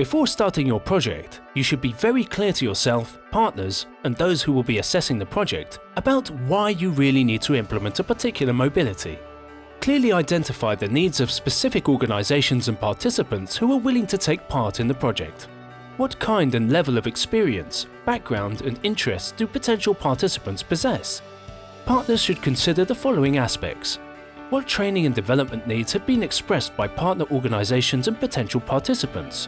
Before starting your project, you should be very clear to yourself, partners, and those who will be assessing the project about why you really need to implement a particular mobility. Clearly identify the needs of specific organizations and participants who are willing to take part in the project. What kind and level of experience, background and interests do potential participants possess? Partners should consider the following aspects. What training and development needs have been expressed by partner organizations and potential participants?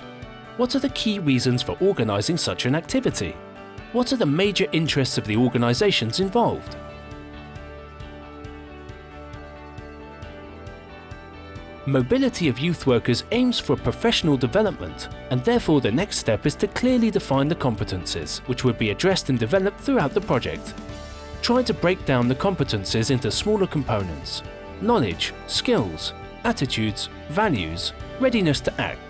What are the key reasons for organizing such an activity? What are the major interests of the organizations involved? Mobility of youth workers aims for professional development and therefore the next step is to clearly define the competences which would be addressed and developed throughout the project. Try to break down the competences into smaller components knowledge, skills, attitudes, values, readiness to act.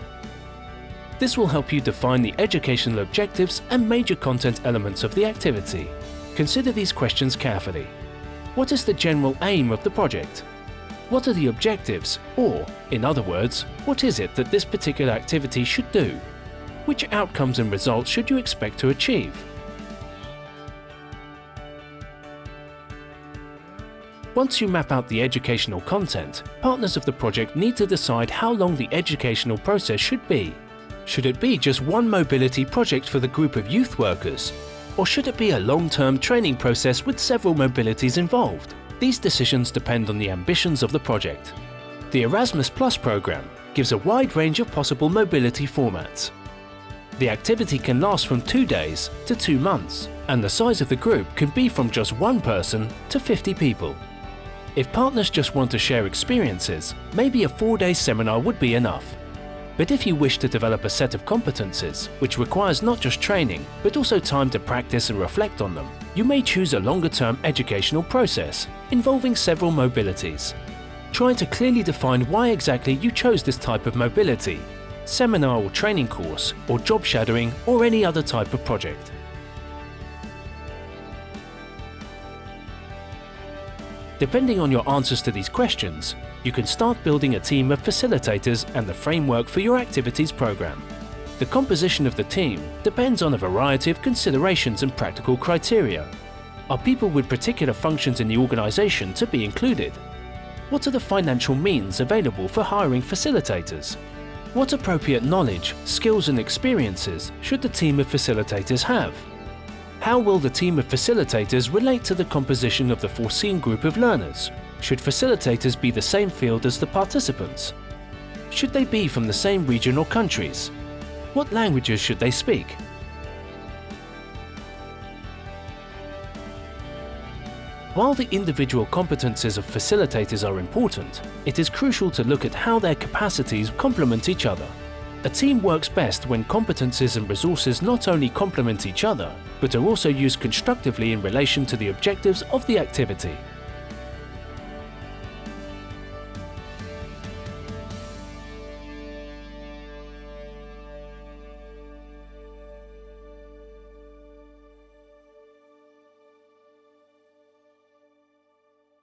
This will help you define the educational objectives and major content elements of the activity. Consider these questions carefully. What is the general aim of the project? What are the objectives? Or, in other words, what is it that this particular activity should do? Which outcomes and results should you expect to achieve? Once you map out the educational content, partners of the project need to decide how long the educational process should be. Should it be just one mobility project for the group of youth workers? Or should it be a long-term training process with several mobilities involved? These decisions depend on the ambitions of the project. The Erasmus Plus program gives a wide range of possible mobility formats. The activity can last from two days to two months, and the size of the group can be from just one person to 50 people. If partners just want to share experiences, maybe a four-day seminar would be enough. But if you wish to develop a set of competences, which requires not just training, but also time to practice and reflect on them, you may choose a longer-term educational process involving several mobilities. Try to clearly define why exactly you chose this type of mobility, seminar or training course, or job shadowing, or any other type of project. Depending on your answers to these questions, you can start building a team of facilitators and the framework for your activities program. The composition of the team depends on a variety of considerations and practical criteria. Are people with particular functions in the organization to be included? What are the financial means available for hiring facilitators? What appropriate knowledge, skills and experiences should the team of facilitators have? How will the team of facilitators relate to the composition of the foreseen group of learners? Should facilitators be the same field as the participants? Should they be from the same region or countries? What languages should they speak? While the individual competences of facilitators are important, it is crucial to look at how their capacities complement each other. A team works best when competences and resources not only complement each other, but are also used constructively in relation to the objectives of the activity.